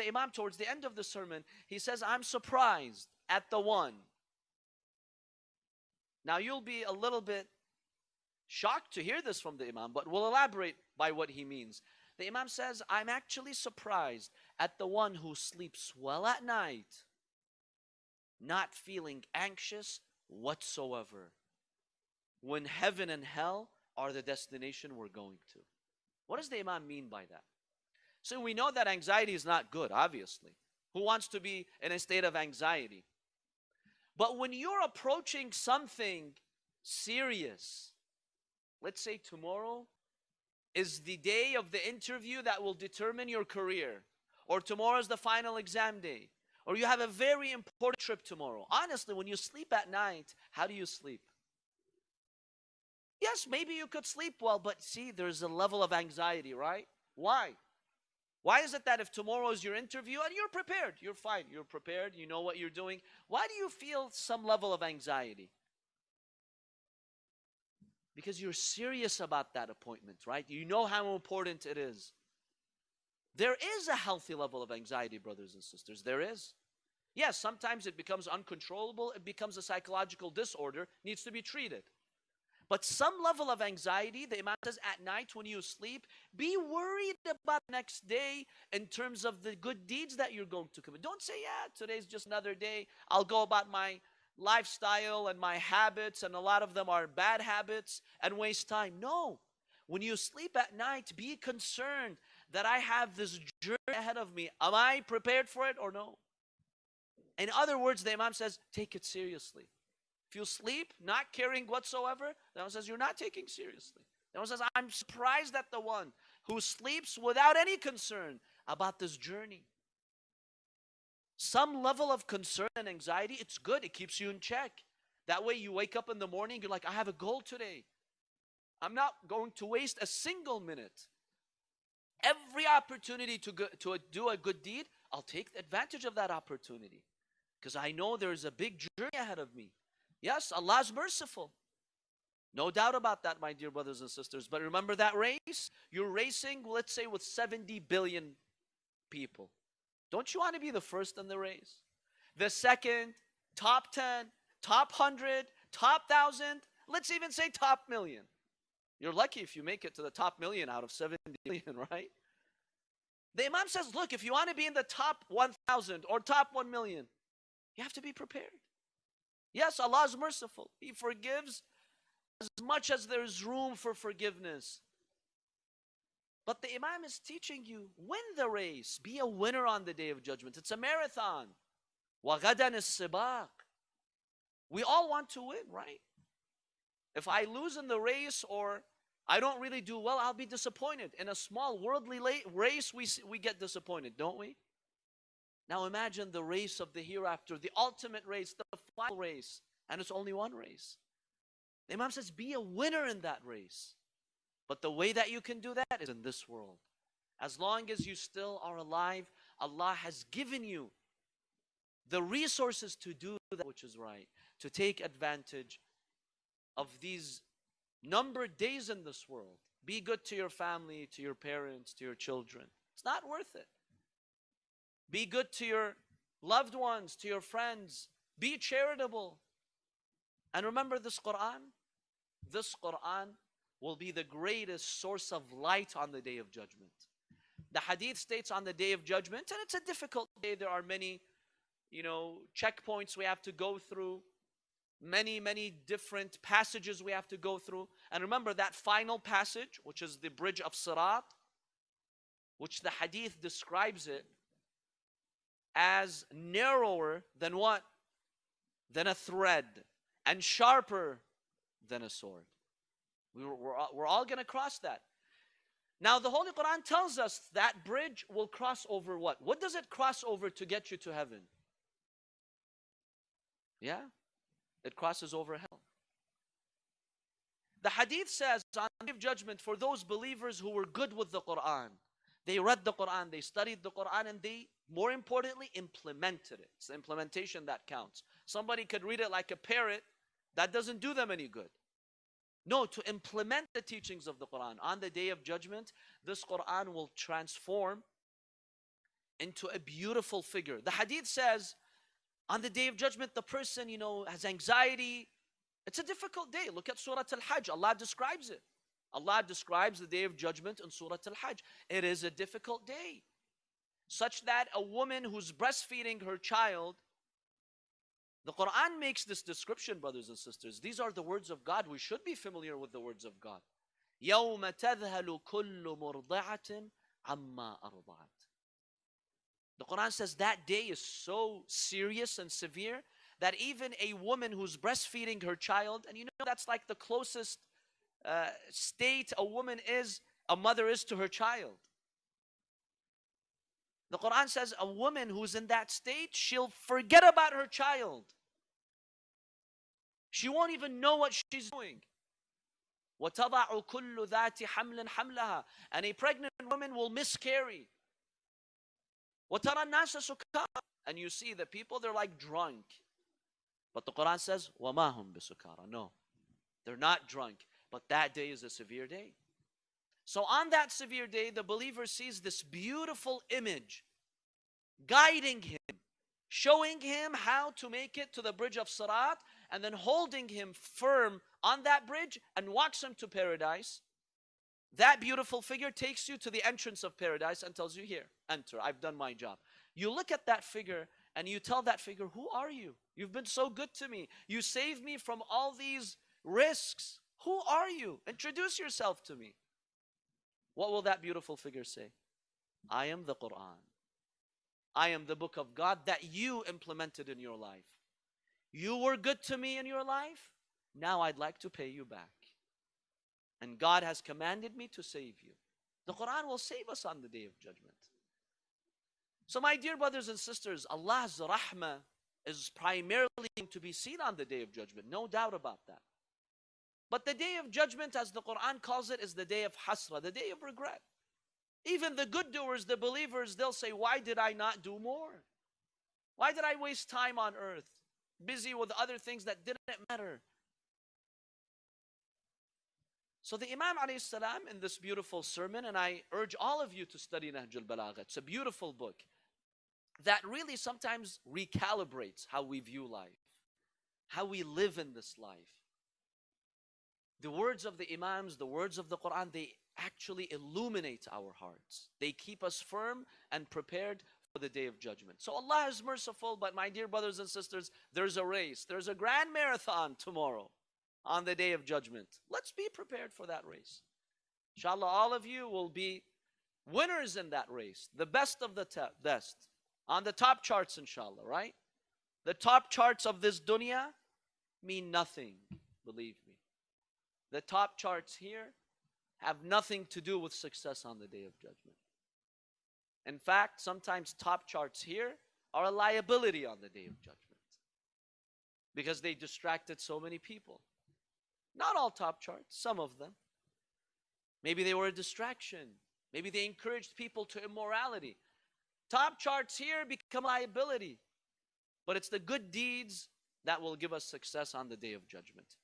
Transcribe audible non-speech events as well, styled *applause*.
the Imam towards the end of the sermon, he says, I'm surprised at the one. Now you'll be a little bit shocked to hear this from the Imam, but we'll elaborate by what he means. The Imam says, I'm actually surprised at the one who sleeps well at night, not feeling anxious whatsoever, when heaven and hell are the destination we're going to. What does the Imam mean by that? So we know that anxiety is not good, obviously. Who wants to be in a state of anxiety? But when you're approaching something serious, let's say tomorrow is the day of the interview that will determine your career, or tomorrow is the final exam day, or you have a very important trip tomorrow. Honestly, when you sleep at night, how do you sleep? Yes, maybe you could sleep well, but see, there's a level of anxiety, right? Why? Why is it that if tomorrow is your interview and you're prepared, you're fine, you're prepared, you know what you're doing, why do you feel some level of anxiety? Because you're serious about that appointment, right? You know how important it is. There is a healthy level of anxiety, brothers and sisters. There is. Yes, sometimes it becomes uncontrollable, it becomes a psychological disorder, needs to be treated. But some level of anxiety, the Imam says at night when you sleep, be worried about next day in terms of the good deeds that you're going to commit. Don't say, yeah, today's just another day. I'll go about my lifestyle and my habits, and a lot of them are bad habits, and waste time. No. When you sleep at night, be concerned that I have this journey ahead of me. Am I prepared for it or no? In other words, the Imam says, take it seriously. If you sleep not caring whatsoever, the one says you're not taking seriously. The one says, I'm surprised at the one who sleeps without any concern about this journey. Some level of concern and anxiety, it's good. It keeps you in check. That way you wake up in the morning, you're like, I have a goal today. I'm not going to waste a single minute. Every opportunity to, go, to do a good deed, I'll take advantage of that opportunity. Because I know there's a big journey ahead of me. Yes, Allah is merciful. No doubt about that, my dear brothers and sisters. But remember that race? You're racing, let's say, with 70 billion people. Don't you want to be the first in the race? The second, top 10, top 100, top 1,000, let's even say top million. You're lucky if you make it to the top million out of 70 *laughs* billion, right? The Imam says, look, if you want to be in the top 1,000 or top 1 million, you have to be prepared. Yes, Allah is merciful. He forgives as much as there is room for forgiveness. But the Imam is teaching you win the race. Be a winner on the day of judgment. It's a marathon. وَغَدًا السِّبَاقِ We all want to win, right? If I lose in the race or I don't really do well, I'll be disappointed. In a small worldly race, we, we get disappointed, don't we? Now imagine the race of the hereafter, the ultimate race, the final race, and it's only one race. The Imam says, be a winner in that race. But the way that you can do that is in this world. As long as you still are alive, Allah has given you the resources to do that which is right, to take advantage of these numbered days in this world. Be good to your family, to your parents, to your children. It's not worth it. Be good to your loved ones, to your friends. Be charitable. And remember this Quran? This Quran will be the greatest source of light on the day of judgment. The hadith states on the day of judgment, and it's a difficult day. There are many, you know, checkpoints we have to go through, many, many different passages we have to go through. And remember that final passage, which is the bridge of Sirat, which the hadith describes it as narrower than what? Than a thread and sharper than a sword. We we're, we're all going to cross that. Now, the Holy Quran tells us that bridge will cross over what? What does it cross over to get you to heaven? Yeah, it crosses over hell. The hadith says on the day of judgment for those believers who were good with the Quran, they read the Quran, they studied the Quran, and they more importantly, implemented it. It's the implementation that counts. Somebody could read it like a parrot, that doesn't do them any good. No, to implement the teachings of the Quran on the day of judgment, this Quran will transform into a beautiful figure. The hadith says, on the day of judgment, the person, you know, has anxiety. It's a difficult day. Look at Surah Al Hajj. Allah describes it. Allah describes the day of judgment in Surah Al Hajj. It is a difficult day, such that a woman who's breastfeeding her child, the Quran makes this description, brothers and sisters. These are the words of God. We should be familiar with the words of God. يوم تذهل كل مرضعة عما أرضعت the Quran says that day is so serious and severe that even a woman who's breastfeeding her child, and you know that's like the closest uh, state a woman is, a mother is to her child. The Quran says a woman who's in that state, she'll forget about her child. She won't even know what she's doing. وَتَضَعُ كُلُّ ذَاتِ حَمْلٍ حَمْلَهَا And a pregnant woman will miscarry. وَتَرَى النَّاسَ سُكَارَى And you see the people, they're like drunk. But the Quran says, وَمَا هُمْ بِسُكَارَى No, they're not drunk. But that day is a severe day. So on that severe day, the believer sees this beautiful image guiding him, showing him how to make it to the bridge of Sirat, and then holding him firm on that bridge and walks him to paradise. That beautiful figure takes you to the entrance of paradise and tells you, Here, enter. I've done my job. You look at that figure and you tell that figure, Who are you? You've been so good to me. You saved me from all these risks. Who are you? Introduce yourself to me. What will that beautiful figure say? I am the Quran. I am the book of God that you implemented in your life. You were good to me in your life. Now I'd like to pay you back. And God has commanded me to save you. The Quran will save us on the day of judgment. So, my dear brothers and sisters, Allah's rahmah is primarily to be seen on the day of judgment, no doubt about that. But the day of judgment, as the Quran calls it, is the day of hasra, the day of regret. Even the good doers, the believers, they'll say, Why did I not do more? Why did I waste time on earth, busy with other things that didn't matter? So the Imam salam in this beautiful sermon, and I urge all of you to study Nahj al-Balagha. It's a beautiful book that really sometimes recalibrates how we view life, how we live in this life. The words of the Imams, the words of the Quran, they actually illuminate our hearts. They keep us firm and prepared for the day of judgment. So Allah is merciful, but my dear brothers and sisters, there's a race, there's a grand marathon tomorrow on the day of judgment. Let's be prepared for that race. Inshallah, all of you will be winners in that race, the best of the best, on the top charts, inshallah, right? The top charts of this dunya mean nothing, believe me. The top charts here have nothing to do with success on the day of judgment. In fact, sometimes top charts here are a liability on the day of judgment because they distracted so many people. Not all top charts, some of them. Maybe they were a distraction. Maybe they encouraged people to immorality. Top charts here become liability. But it's the good deeds that will give us success on the day of judgment.